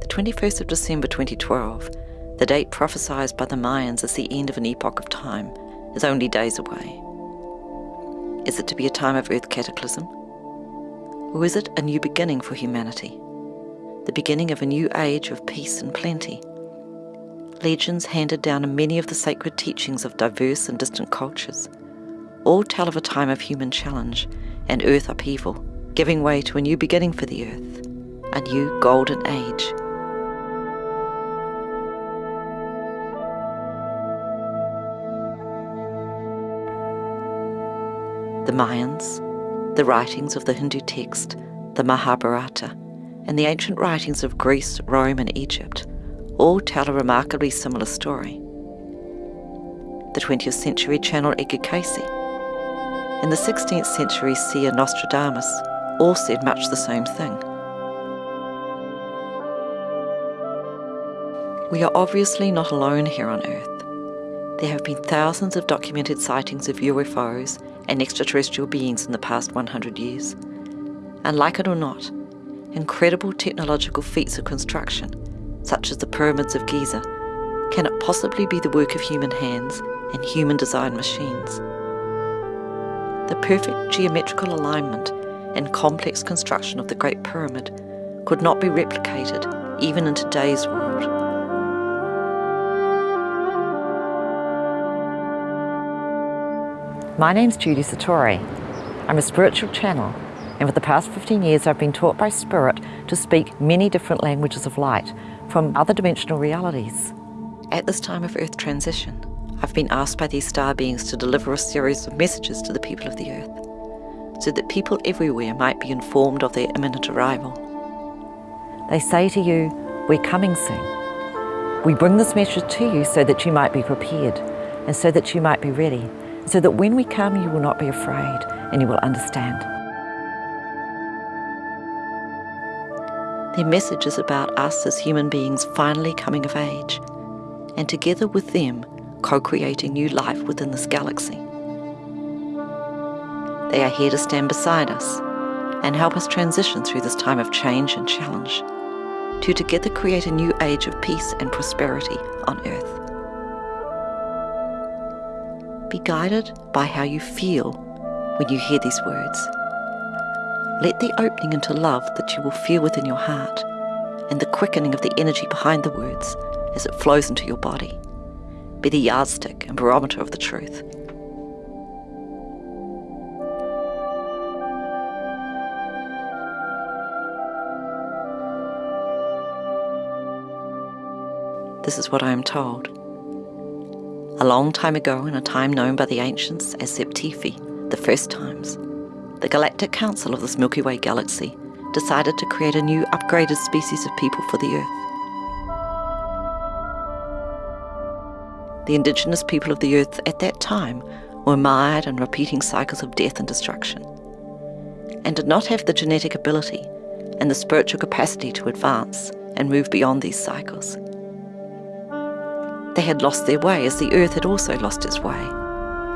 The 21st of December 2012, the date prophesied by the Mayans as the end of an epoch of time, is only days away. Is it to be a time of earth cataclysm? Or is it a new beginning for humanity? The beginning of a new age of peace and plenty? Legends handed down in many of the sacred teachings of diverse and distant cultures all tell of a time of human challenge and earth upheaval, giving way to a new beginning for the earth, a new golden age. The Mayans, the writings of the Hindu text, the Mahabharata, and the ancient writings of Greece, Rome, and Egypt all tell a remarkably similar story. The 20th century channel Edgar Cayce and the 16th century seer Nostradamus all said much the same thing. We are obviously not alone here on Earth. There have been thousands of documented sightings of UFOs and extraterrestrial beings in the past 100 years. And like it or not, incredible technological feats of construction, such as the pyramids of Giza, can it possibly be the work of human hands and human designed machines. The perfect geometrical alignment and complex construction of the Great Pyramid could not be replicated even in today's world. My name's Judy Satori. I'm a spiritual channel, and for the past 15 years I've been taught by Spirit to speak many different languages of light from other dimensional realities. At this time of Earth transition, I've been asked by these star beings to deliver a series of messages to the people of the Earth, so that people everywhere might be informed of their imminent arrival. They say to you, We're coming soon. We bring this message to you so that you might be prepared, and so that you might be ready, so that when we come, you will not be afraid and you will understand. Their message is about us as human beings finally coming of age, and together with them, co creating new life within this galaxy. They are here to stand beside us and help us transition through this time of change and challenge, to together create a new age of peace and prosperity on Earth. Be guided by how you feel when you hear these words. Let the opening into love that you will feel within your heart and the quickening of the energy behind the words as it flows into your body be the yardstick and barometer of the truth. This is what I am told. A long time ago, in a time known by the ancients as Zep Tepi, the first times, the Galactic Council of this Milky Way galaxy decided to create a new upgraded species of people for the Earth. The indigenous people of the Earth at that time were mired in repeating cycles of death and destruction, and did not have the genetic ability and the spiritual capacity to advance and move beyond these cycles. They had lost their way as the Earth had also lost its way,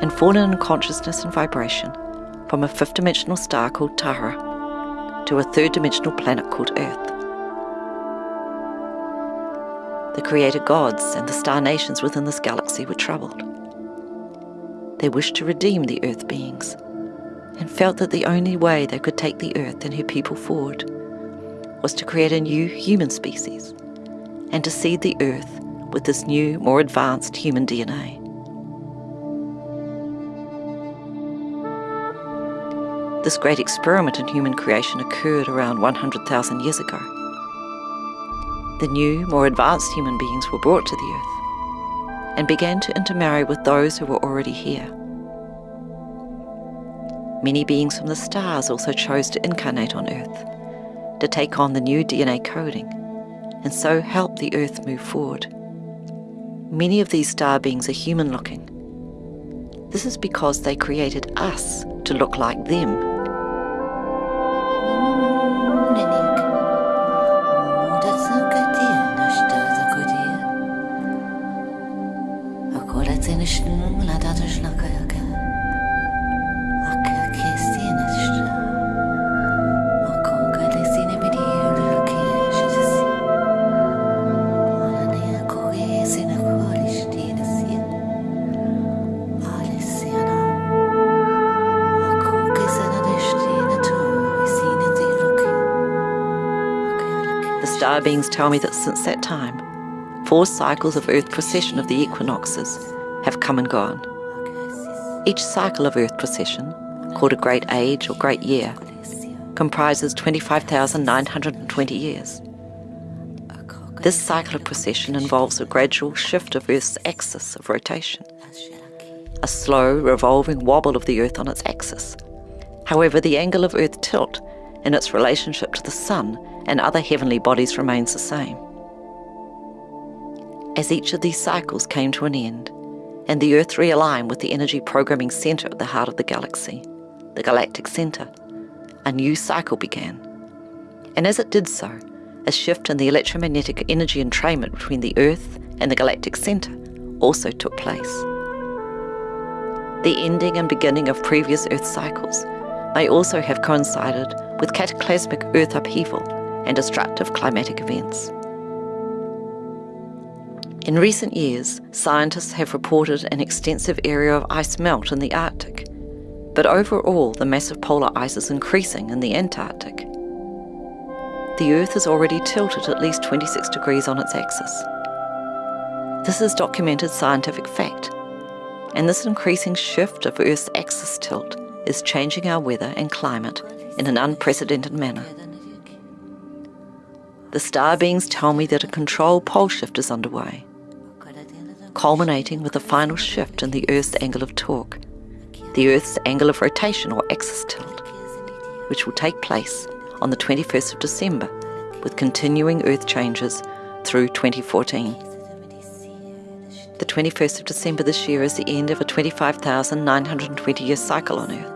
and fallen in consciousness and vibration from a fifth dimensional star called Tara to a third dimensional planet called Earth. The creator gods and the star nations within this galaxy were troubled. They wished to redeem the Earth beings and felt that the only way they could take the Earth and her people forward was to create a new human species and to seed the Earth with this new, more advanced human DNA. This great experiment in human creation occurred around 100,000 years ago. The new, more advanced human beings were brought to the Earth and began to intermarry with those who were already here. Many beings from the stars also chose to incarnate on Earth, to take on the new DNA coding, and so help the Earth move forward. Many of these star beings are human looking. This is because they created us to look like them star beings tell me that since that time, four cycles of Earth precession of the equinoxes have come and gone. Each cycle of Earth precession, called a great age or great year, comprises 25,920 years. This cycle of precession involves a gradual shift of Earth's axis of rotation, a slow revolving wobble of the Earth on its axis. However, the angle of Earth tilt in its relationship to the Sun and other heavenly bodies remains the same. As each of these cycles came to an end, and the Earth realigned with the energy programming centre at the heart of the galaxy, the galactic centre, a new cycle began. And as it did so, a shift in the electromagnetic energy entrainment between the Earth and the galactic centre also took place. The ending and beginning of previous Earth cycles may also have coincided with cataclysmic Earth upheaval and destructive climatic events. In recent years, scientists have reported an extensive area of ice melt in the Arctic, but overall the massive polar ice is increasing in the Antarctic. The Earth is already tilted at least 26 degrees on its axis. This is documented scientific fact, and this increasing shift of Earth's axis tilt is changing our weather and climate in an unprecedented manner. The star beings tell me that a controlled pole shift is underway, culminating with a final shift in the Earth's angle of torque the Earth's angle of rotation or axis tilt, which will take place on the 21st of December with continuing Earth changes through 2014. The 21st of December this year is the end of a 25,920 year cycle on Earth.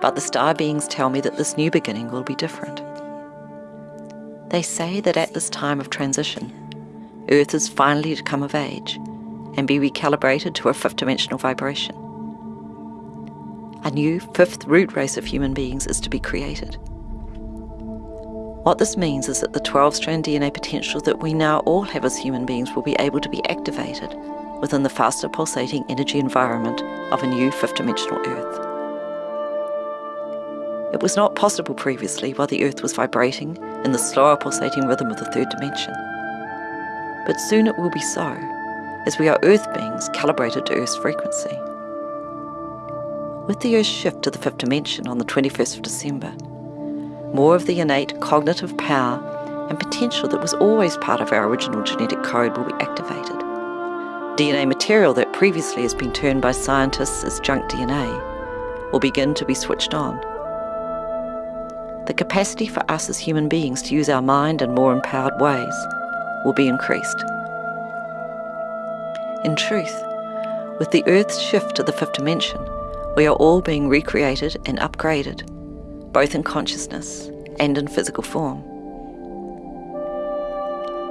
But the star beings tell me that this new beginning will be different. They say that at this time of transition, Earth is finally to come of age and be recalibrated to a fifth dimensional vibration a new fifth root race of human beings is to be created. What this means is that the 12 strand DNA potential that we now all have as human beings will be able to be activated within the faster pulsating energy environment of a new fifth dimensional Earth. It was not possible previously while the Earth was vibrating in the slower pulsating rhythm of the third dimension. But soon it will be so, as we are Earth beings calibrated to Earth's frequency. With the Earth's shift to the fifth dimension on the 21st of December, more of the innate cognitive power and potential that was always part of our original genetic code will be activated. DNA material that previously has been termed by scientists as junk DNA will begin to be switched on. The capacity for us as human beings to use our mind in more empowered ways will be increased. In truth, with the Earth's shift to the fifth dimension, we are all being recreated and upgraded, both in consciousness and in physical form.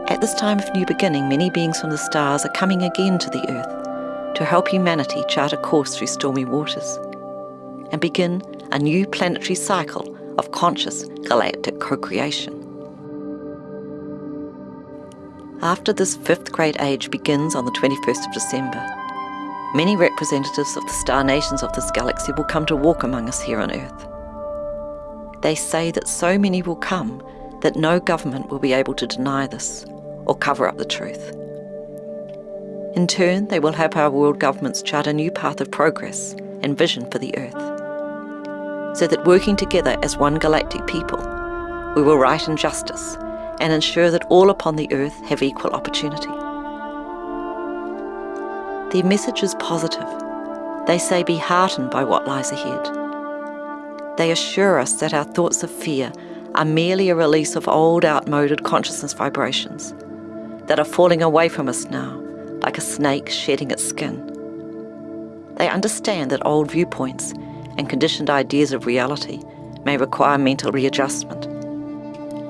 At this time of new beginning, many beings from the stars are coming again to the earth to help humanity chart a course through stormy waters and begin a new planetary cycle conscious galactic co creation. After this fifth great age begins on the 21st of December, Many representatives of the star nations of this galaxy will come to walk among us here on Earth. They say that so many will come that no government will be able to deny this or cover up the truth. In turn, they will help our world governments chart a new path of progress and vision for the Earth. So that working together as one galactic people, we will right injustice and ensure that all upon the Earth have equal opportunity. Their message is positive. They say, Be heartened by what lies ahead. They assure us that our thoughts of fear are merely a release of old, outmoded consciousness vibrations that are falling away from us now, like a snake shedding its skin. They understand that old viewpoints and conditioned ideas of reality may require mental readjustment.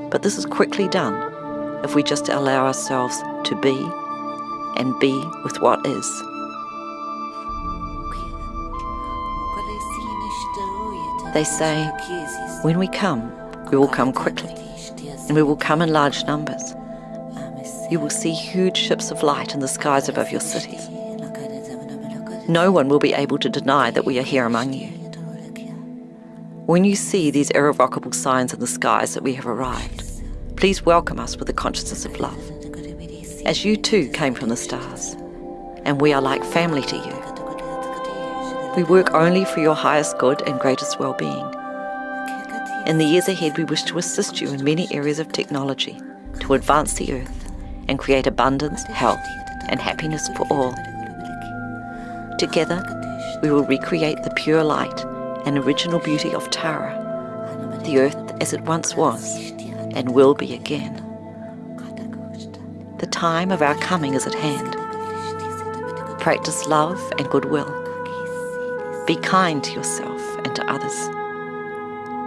But this is quickly done if we just allow ourselves to be and be with what is. They say, when we come, we will come quickly, and we will come in large numbers. You will see huge ships of light in the skies above your cities. No one will be able to deny that we are here among you. When you see these irrevocable signs in the skies that we have arrived, please welcome us with the consciousness of love, as you too came from the stars, and we are like family to you. We work only for your highest good and greatest well-being. In the years ahead, we wish to assist you in many areas of technology to advance the earth and create abundance, health, and happiness for all. Together, we will recreate the pure light and original beauty of Tara, the earth as it once was and will be again. The time of our coming is at hand. Practice love and goodwill. Be kind to yourself and to others.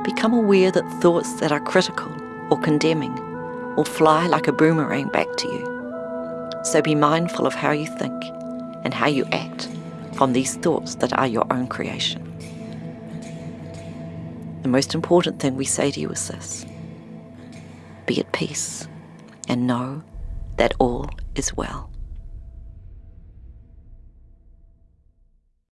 Become aware that thoughts that are critical or condemning will fly like a boomerang back to you. So be mindful of how you think and how you act from these thoughts that are your own creation. The most important thing we say to you is this be at peace and know that all is well.